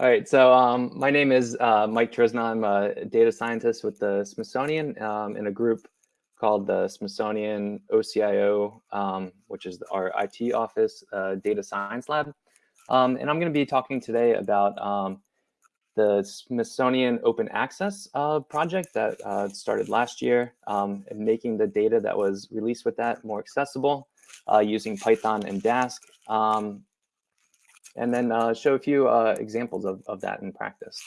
All right, so um, my name is uh, Mike Trizna. I'm a data scientist with the Smithsonian um, in a group called the Smithsonian OCIO, um, which is our IT office uh, data science lab. Um, and I'm going to be talking today about um, the Smithsonian Open Access uh, project that uh, started last year um, and making the data that was released with that more accessible uh, using Python and Dask and then uh, show a few uh, examples of, of that in practice.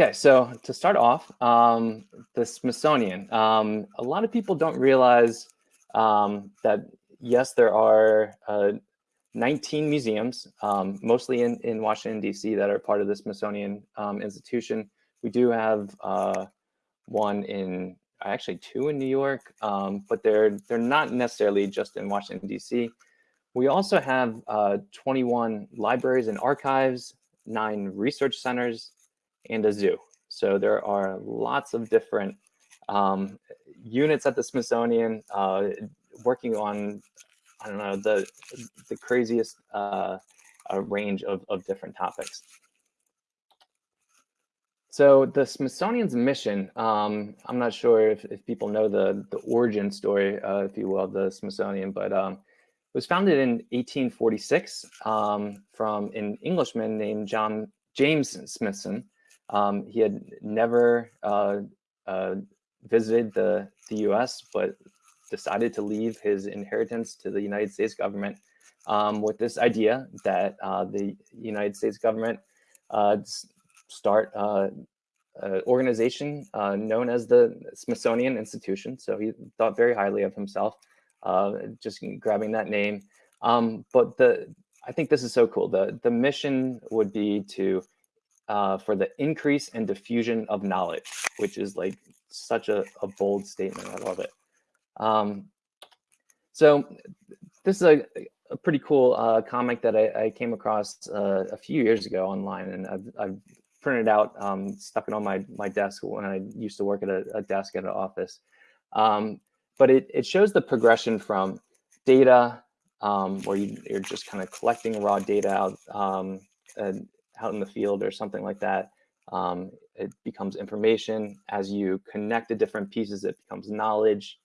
Okay, so to start off, um, the Smithsonian. Um, a lot of people don't realize um, that, yes, there are uh, 19 museums, um, mostly in, in Washington, D.C., that are part of the Smithsonian um, institution. We do have uh, one in, actually two in New York, um, but they're, they're not necessarily just in Washington, D.C. We also have uh, 21 libraries and archives, nine research centers, and a zoo. So there are lots of different um, units at the Smithsonian uh, working on, I don't know, the, the craziest uh, range of, of different topics. So the Smithsonian's mission, um, I'm not sure if, if people know the, the origin story, uh, if you will, of the Smithsonian, but um, was founded in 1846 um, from an Englishman named John James Smithson. Um, he had never uh, uh, visited the, the US, but decided to leave his inheritance to the United States government um, with this idea that uh, the United States government uh, start uh, an organization uh, known as the Smithsonian Institution. So he thought very highly of himself uh, just grabbing that name. Um, but the I think this is so cool. The, the mission would be to uh, for the increase and diffusion of knowledge, which is like such a, a bold statement. I love it. Um, so this is a, a pretty cool uh, comic that I, I came across uh, a few years ago online, and I've, I've printed out, um, stuck it on my my desk when I used to work at a, a desk at an office. Um, but it, it shows the progression from data um, where you, are just kind of collecting raw data out, um, out in the field or something like that. Um, it becomes information. As you connect the different pieces, it becomes knowledge,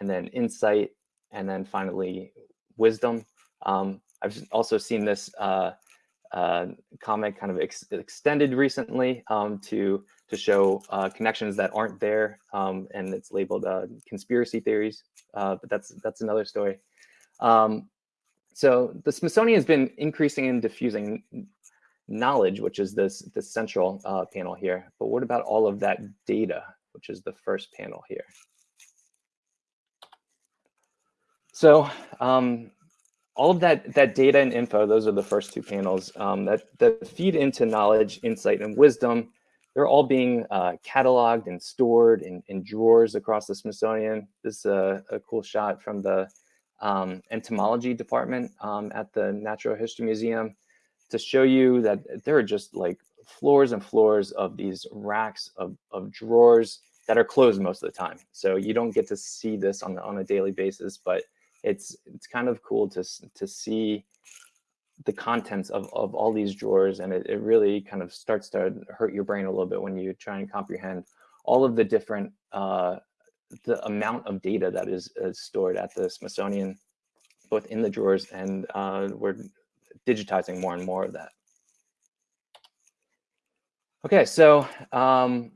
and then insight, and then finally wisdom. Um, I've also seen this uh, uh, comic kind of ex extended recently um, to to show uh, connections that aren't there, um, and it's labeled uh, conspiracy theories, uh, but that's that's another story. Um, so the Smithsonian has been increasing and diffusing knowledge, which is this, this central uh, panel here. But what about all of that data, which is the first panel here? So um, all of that, that data and info, those are the first two panels um, that, that feed into knowledge, insight, and wisdom they're all being uh, cataloged and stored in, in, drawers across the Smithsonian. This is a, a cool shot from the um, entomology department um, at the Natural History Museum to show you that there are just like floors and floors of these racks of, of drawers that are closed most of the time. So you don't get to see this on, on a daily basis, but it's it's kind of cool to, to see the contents of, of all these drawers and it, it really kind of starts to hurt your brain a little bit when you try and comprehend all of the different uh, the amount of data that is, is, stored at the Smithsonian both in the drawers and uh, we're digitizing more and more of that. Okay, so um,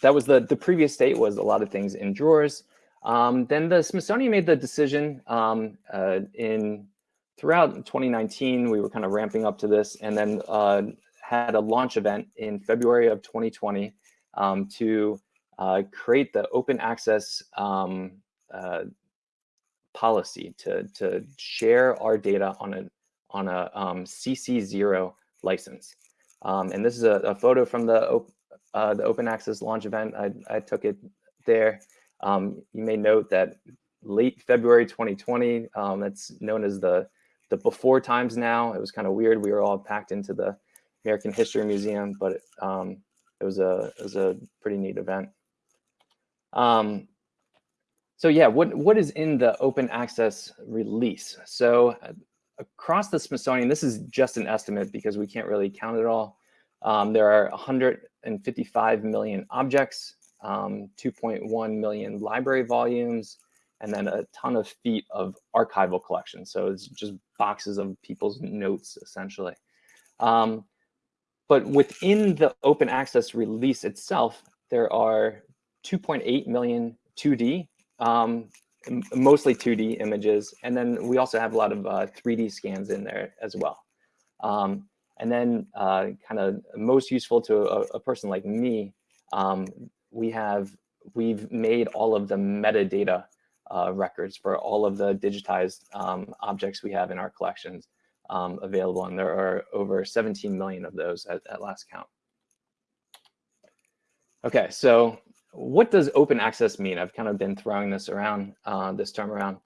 that was the, the previous state was a lot of things in drawers. Um, then the Smithsonian made the decision um, uh, in throughout 2019, we were kind of ramping up to this and then uh, had a launch event in February of 2020 um, to uh, create the open access um, uh, policy to, to share our data on a, on a um, CC0 license. Um, and this is a, a, photo from the, uh, the open access launch event. I, I took it there. Um, you may note that late February 2020, um, that's known as the the before times now. It was kind of weird. We were all packed into the American History Museum, but um, it was a it was a pretty neat event. Um, so yeah, what what is in the open access release? So across the Smithsonian, this is just an estimate because we can't really count it all. Um, there are 155 million objects, um, 2.1 million library volumes, and then a ton of feet of archival collections. So it's just boxes of people's notes, essentially. Um, but within the open access release itself, there are 2.8 million 2D, um, mostly 2D images. And then we also have a lot of uh, 3D scans in there as well. Um, and then uh, kind of most useful to a, a person like me, um, we have, we've made all of the metadata uh, records for all of the digitized um, objects we have in our collections um, available. And there are over 17 million of those at, at last count. Okay, so what does open access mean? I've kind of been throwing this around, uh, this term around.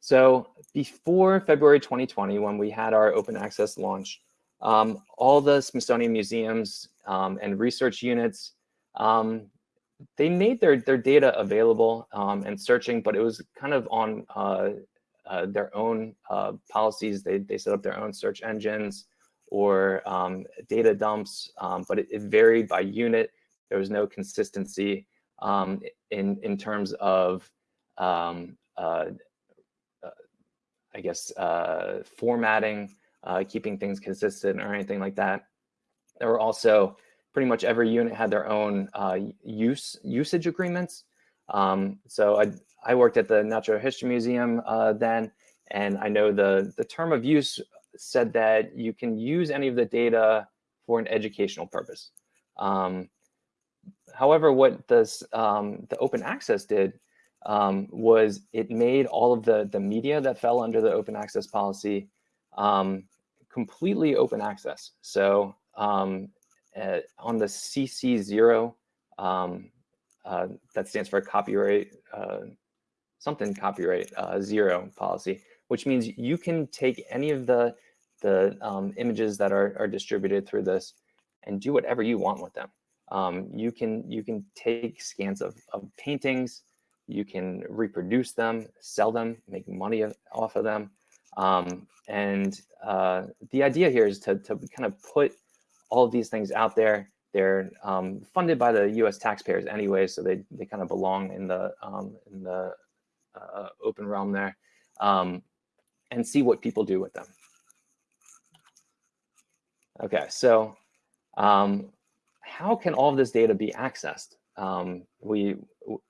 So before February 2020, when we had our open access launch, um, all the Smithsonian museums um, and research units, um, they made their, their data available um, and searching, but it was kind of on uh, uh, their own uh, policies. They, they set up their own search engines or um, data dumps, um, but it, it, varied by unit. There was no consistency um, in, in terms of, um, uh, uh, I guess, uh, formatting, keeping things consistent or anything like that. There were also pretty much every unit had their own use usage agreements. Um, so I, I worked at the Natural History Museum uh, then, and I know the, the term of use said that you can use any of the data for an educational purpose. Um, however, what this, um, the open access did um, was it made all of the, the media that fell under the open access policy um, completely open access. So um, uh, on the CC0, um, uh, that stands for copyright uh, something copyright uh, zero policy, which means you can take any of the the um, images that are, are distributed through this and do whatever you want with them. Um, you can you can take scans of, of paintings, you can reproduce them, sell them, make money off of them. Um, and uh, the idea here is to, to kind of put all of these things out there. They're um, funded by the U.S. taxpayers anyway, so they, they kind of belong in the um, in the uh, open realm there um, and see what people do with them. Okay, so um, how can all of this data be accessed? Um, we,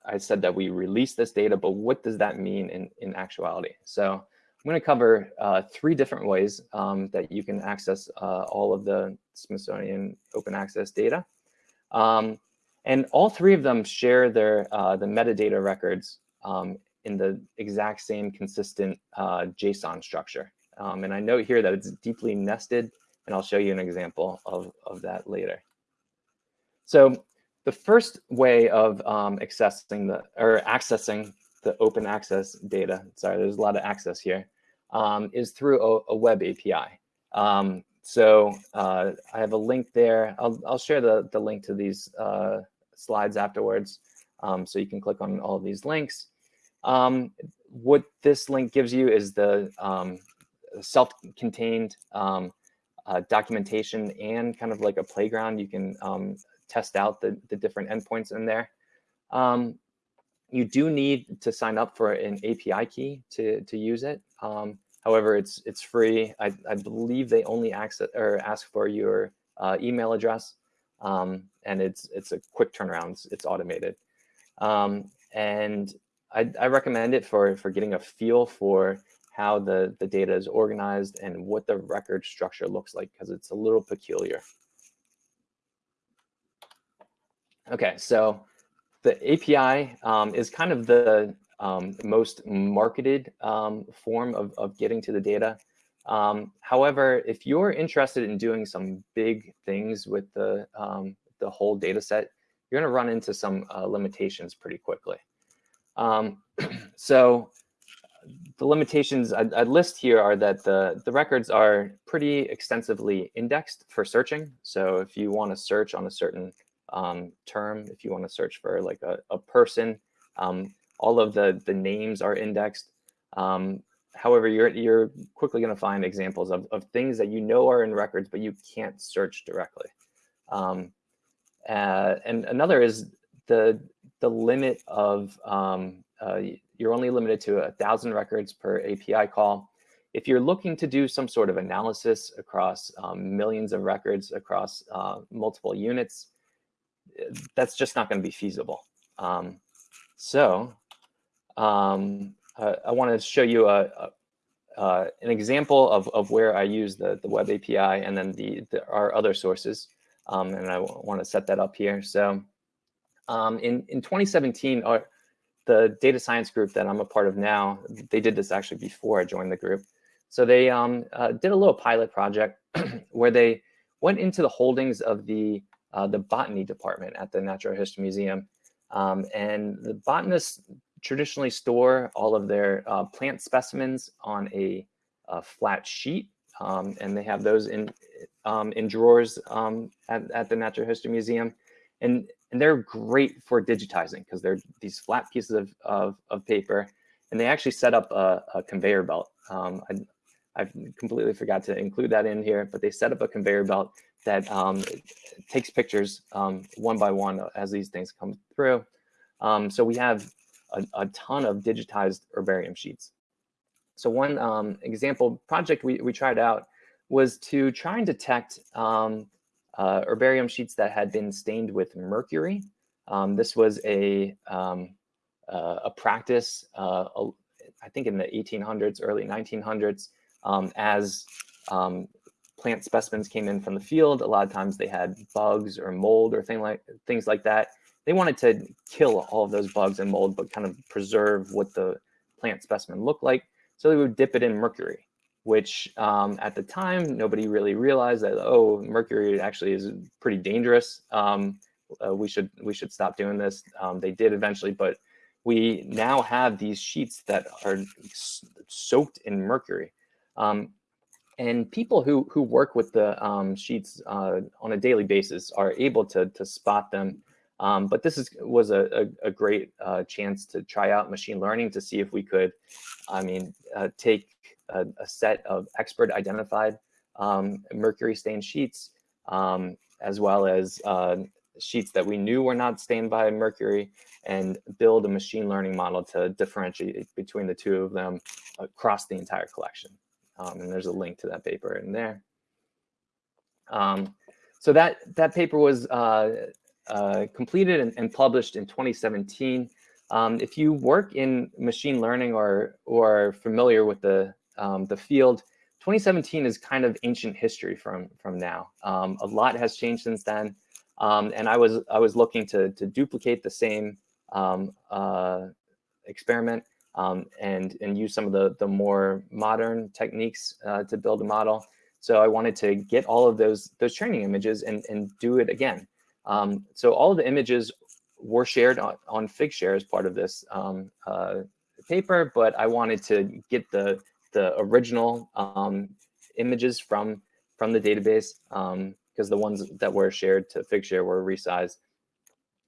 I said that we release this data, but what does that mean in, in actuality? So I'm going to cover uh, three different ways um, that you can access uh, all of the Smithsonian open access data. Um, and all three of them share their uh, the metadata records um, in the exact same consistent uh, JSON structure. Um, and I note here that it's deeply nested, and I'll show you an example of, of that later. So the first way of um, accessing the or accessing the open access data, sorry, there's a lot of access here, um, is through a, a web API. Um, so uh, I have a link there. I'll, I'll share the, the link to these uh, slides afterwards. Um, so you can click on all of these links. Um, what this link gives you is the um, self-contained um, uh, documentation and kind of like a playground. You can test out the, the different endpoints in there. Um, you do need to sign up for an API key to, to use it. Um, however, it's it's free. I, I believe they only access or ask for your uh, email address, um, and it's it's a quick turnaround. It's, it's automated, um, and I, I recommend it for, for getting a feel for how the, the data is organized and what the record structure looks like because it's a little peculiar. Okay, so the API um, is kind of the um, most marketed um, form of, of getting to the data. Um, however, if you're interested in doing some big things with the, um, the whole data set, you're gonna run into some uh, limitations pretty quickly. Um, so the limitations I'd, I'd, list here are that the, the records are pretty extensively indexed for searching. So if you want to search on a certain um, term, if you want to search for like a, a person, um, all of the, the names are indexed. Um, however, you're, you're quickly going to find examples of, of things that you know are in records, but you can't search directly. Um, uh, and another is the, the limit of, um, uh, you're only limited to a thousand records per API call. If you're looking to do some sort of analysis across um, millions of records across uh, multiple units, that's just not going to be feasible. Um, so um, uh, I want to show you a, a uh, an example of, of where I use the, the web API and then the, the our other sources. Um, and I want to set that up here. So um, in, in 2017, our, the data science group that I'm a part of now, they did this actually before I joined the group. So they um, uh, did a little pilot project where they went into the holdings of the uh, the botany department at the Natural History Museum. Um, and the botanists traditionally store all of their uh, plant specimens on a, a flat sheet. Um, and they have those in um, in drawers um, at, at the Natural History Museum. And, and they're great for digitizing because they're these flat pieces of, of, of, paper. And they actually set up a, a conveyor belt. Um, I, I completely forgot to include that in here, but they set up a conveyor belt that um, takes pictures um, one by one as these things come through. Um, so we have a, a, ton of digitized herbarium sheets. So one um, example project we, we tried out was to try and detect um, uh, herbarium sheets that had been stained with mercury. Um, this was a, uh, a practice, uh, I think in the 1800s, early 1900s, as plant specimens came in from the field, a lot of times they had bugs or mold or thing like things like that. They wanted to kill all of those bugs and mold, but kind of preserve what the plant specimen looked like. So they would dip it in mercury, which um, at the time, nobody really realized that, oh, mercury actually is pretty dangerous. Um, uh, we should we should stop doing this. Um, they did eventually, but we now have these sheets that are soaked in mercury. Um, and people who who work with the um, sheets uh, on a daily basis are able to to spot them. Um, but this is was a, a, a great uh, chance to try out machine learning to see if we could, I mean, uh, take a, a, set of expert identified um, mercury stained sheets, um, as well as uh, sheets that we knew were not stained by mercury, and build a machine learning model to differentiate between the two of them across the entire collection. Um, and there's a link to that paper in there. Um, so that, that paper was uh, uh, completed and, and, published in 2017. Um, if you work in machine learning or, or familiar with the, um, the field, 2017 is kind of ancient history from, from now. Um, a lot has changed since then. Um, and I was, I was looking to, to duplicate the same uh, experiment um, and, and use some of the, the more modern techniques uh, to build a model. So I wanted to get all of those, those training images and, and do it again. Um, so all of the images were shared on, on Figshare as part of this um, uh, paper, but I wanted to get the, the original um, images from, from the database because um, the ones that were shared to Figshare were resized.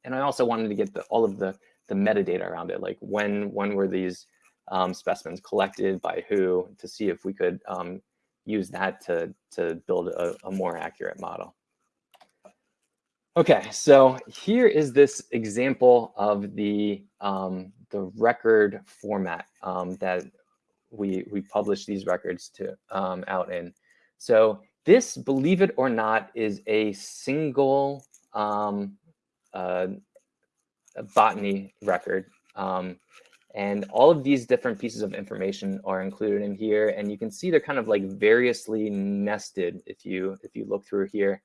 And I also wanted to get the, all of the the metadata around it, like when when were these um, specimens collected by who, to see if we could um, use that to to build a, a more accurate model. Okay, so here is this example of the um, the record format um, that we we publish these records to um, out in. So this, believe it or not, is a single um, uh, botany record. Um, and all of these different pieces of information are included in here. And you can see they're kind of like variously nested if you if you look through here.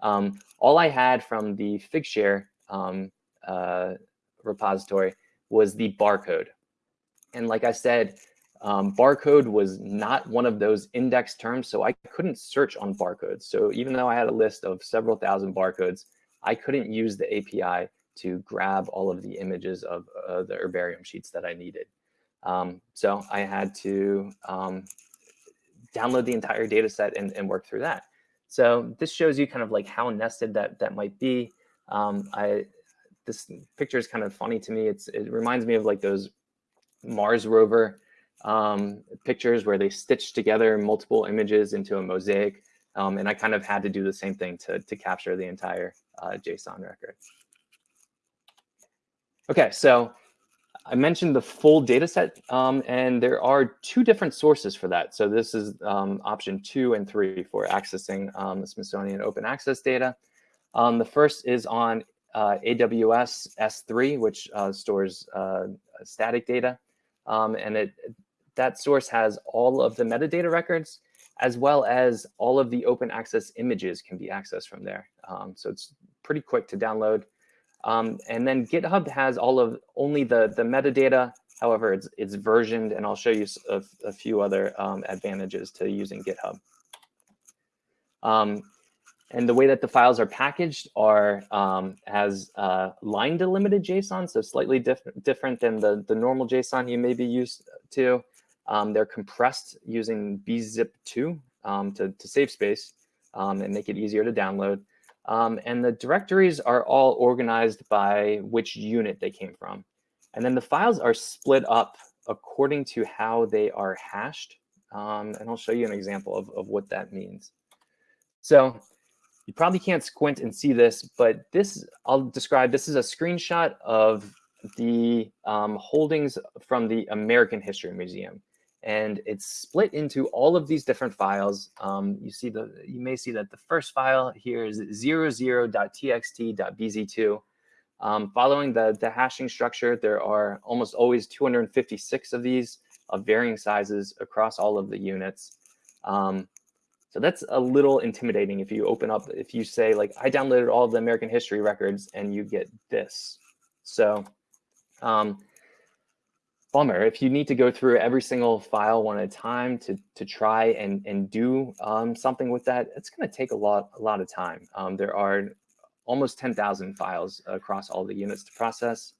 Um, all I had from the Figshare um, uh, repository was the barcode. And like I said, um, barcode was not one of those index terms, so I couldn't search on barcodes. So even though I had a list of several thousand barcodes, I couldn't use the API to grab all of the images of uh, the herbarium sheets that I needed. Um, so I had to um, download the entire data set and, and, work through that. So this shows you kind of like how nested that, that might be. Um, I, this picture is kind of funny to me. It's, it reminds me of like those Mars rover um, pictures where they stitch together multiple images into a mosaic. Um, and I kind of had to do the same thing to, to capture the entire uh, JSON record. Okay, so I mentioned the full data set, um, and there are two different sources for that. So this is um, option two and three for accessing um, the Smithsonian open access data. Um, the first is on uh, AWS S3, which uh, stores uh, static data. Um, and it, that source has all of the metadata records, as well as all of the open access images can be accessed from there. Um, so it's pretty quick to download. Um, and then GitHub has all of only the, the metadata. However, it's, it's versioned, and I'll show you a, a few other um, advantages to using GitHub. Um, and the way that the files are packaged are um, as uh, line delimited JSON, so slightly diff different than the, the normal JSON you may be used to. Um, they're compressed using bzip2 um, to, to save space and make it easier to download. Um, and the directories are all organized by which unit they came from. And then the files are split up according to how they are hashed. Um, and I'll show you an example of, of what that means. So you probably can't squint and see this, but this I'll describe, this is a screenshot of the um, holdings from the American History Museum and it's split into all of these different files. Um, you see the you may see that the first file here is 00.txt.bz2. Um, following the, the hashing structure, there are almost always 256 of these of varying sizes across all of the units. Um, so that's a little intimidating if you open up, if you say like, I downloaded all of the American history records and you get this. So um, bummer. If you need to go through every single file one at a time to, to try and, and do um, something with that, it's going to take a lot, a lot of time. Um, there are almost 10,000 files across all the units to process.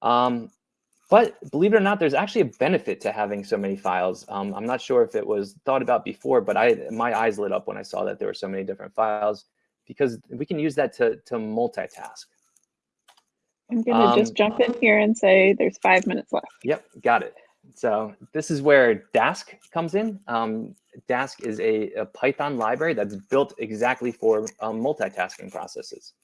Um, but believe it or not, there's actually a benefit to having so many files. Um, I'm not sure if it was thought about before, but I my eyes lit up when I saw that there were so many different files because we can use that to, to multitask. I'm going to um, just jump in here and say there's five minutes left. Yep, got it. So this is where Dask comes in. Um, Dask is a, a, Python library that's built exactly for um, multitasking processes.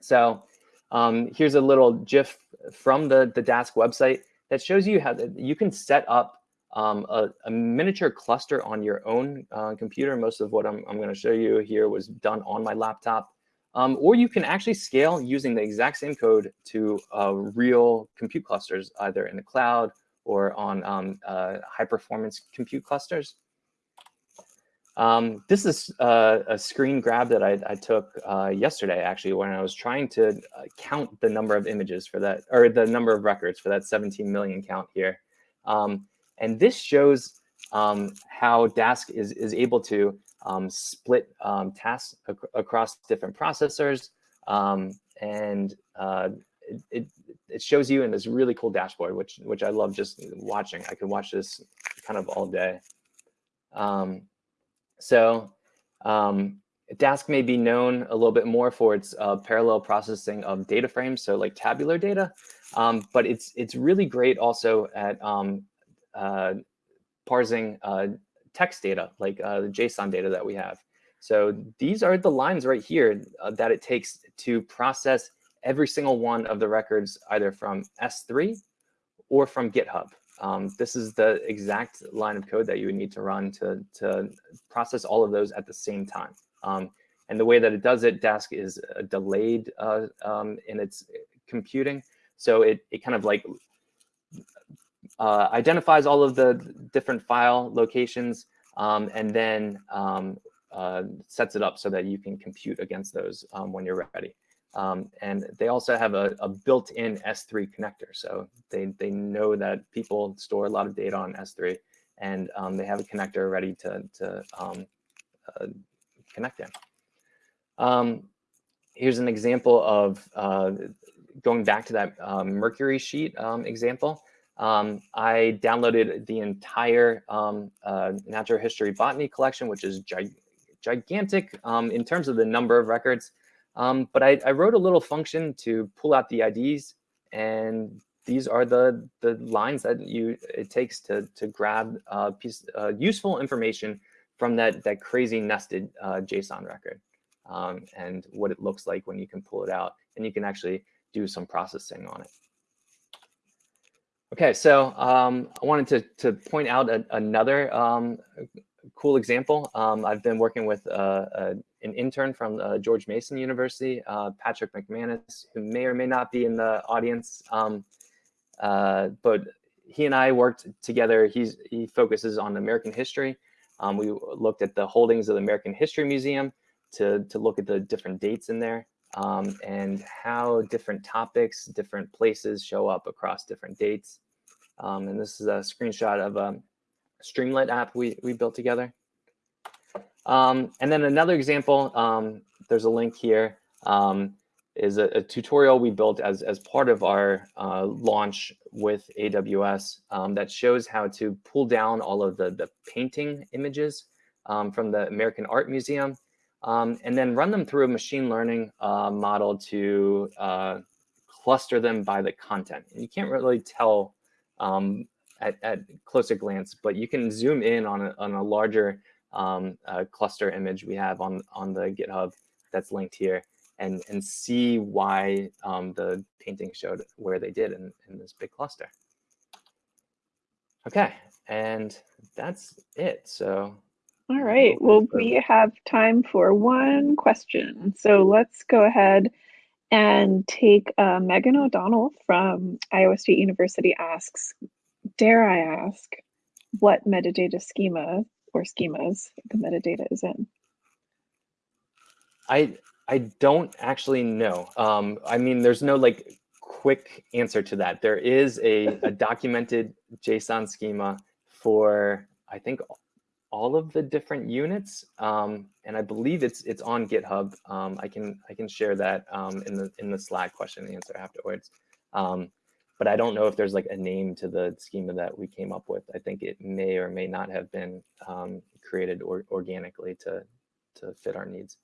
So um, here's a little GIF from the, the Dask website that shows you how the, you can set up um, a, a, miniature cluster on your own uh, computer. Most of what I'm, I'm going to show you here was done on my laptop. Um, or you can actually scale using the exact same code to uh, real compute clusters, either in the cloud or on um, uh, high performance compute clusters. Um, this is uh, a screen grab that I, I took uh, yesterday, actually, when I was trying to uh, count the number of images for that, or the number of records for that 17 million count here. Um, and this shows um, how Dask is, is able to um, split um, tasks ac across different processors. Um, and uh, it, it, shows you in this really cool dashboard, which, which I love just watching. I could watch this kind of all day. Um, so um, Dask may be known a little bit more for its uh, parallel processing of data frames, so like tabular data, um, but it's it's really great also at um, uh, parsing uh, text data, like uh, the JSON data that we have. So these are the lines right here uh, that it takes to process every single one of the records, either from S3 or from GitHub. Um, this is the exact line of code that you would need to run to, to process all of those at the same time. Um, and the way that it does it, Dask is uh, delayed uh, um, in its computing. So it, it kind of like uh, identifies all of the different file locations, um, and then um, uh, sets it up so that you can compute against those um, when you're ready. Um, and they also have a, a built-in S3 connector. So they, they know that people store a lot of data on S3, and um, they have a connector ready to, to um, uh, connect in. here's an example of uh, going back to that Mercury sheet example. Um, I downloaded the entire um, uh, natural history botany collection, which is gi gigantic um, in terms of the number of records. Um, but I, I, wrote a little function to pull out the IDs and these are the the lines that you it takes to to grab uh, piece uh, useful information from that that crazy nested uh, JSON record um, and what it looks like when you can pull it out and you can actually do some processing on it. Okay, so um, I wanted to, to point out a, another um, cool example. Um, I've been working with uh, an intern from uh, George Mason University, uh, Patrick McManus, who may or may not be in the audience, um, uh, but he and I worked together. He's, he focuses on American history. Um, we looked at the holdings of the American History Museum to, to look at the different dates in there um, and how different topics, different places show up across different dates. Um, and this is a screenshot of a Streamlit app we, we built together. Um, and then another example, um, there's a link here, um, is a, a, tutorial we built as, as part of our uh, launch with AWS um, that shows how to pull down all of the, the painting images from the American Art Museum um, and then run them through a machine learning uh, model to uh, cluster them by the content. And you can't really tell um, at, at, closer glance, but you can zoom in on a, on a larger um, uh, cluster image we have on, on the GitHub that's linked here and, and see why um, the painting showed where they did in, in this big cluster. Okay, and that's it. So all right. Well, we have time for one question. So let's go ahead and take uh, Megan O'Donnell from Iowa State University asks, dare I ask, what metadata schema or schemas the metadata is in? I I don't actually know. Um, I mean, there's no like quick answer to that. There is a, a documented JSON schema for I think all of the different units, um, and I believe it's it's on GitHub. Um, I can I can share that um, in the in the Slack question and answer afterwards. Um, but I don't know if there's like a name to the schema that we came up with. I think it may or may not have been um, created or organically to to fit our needs.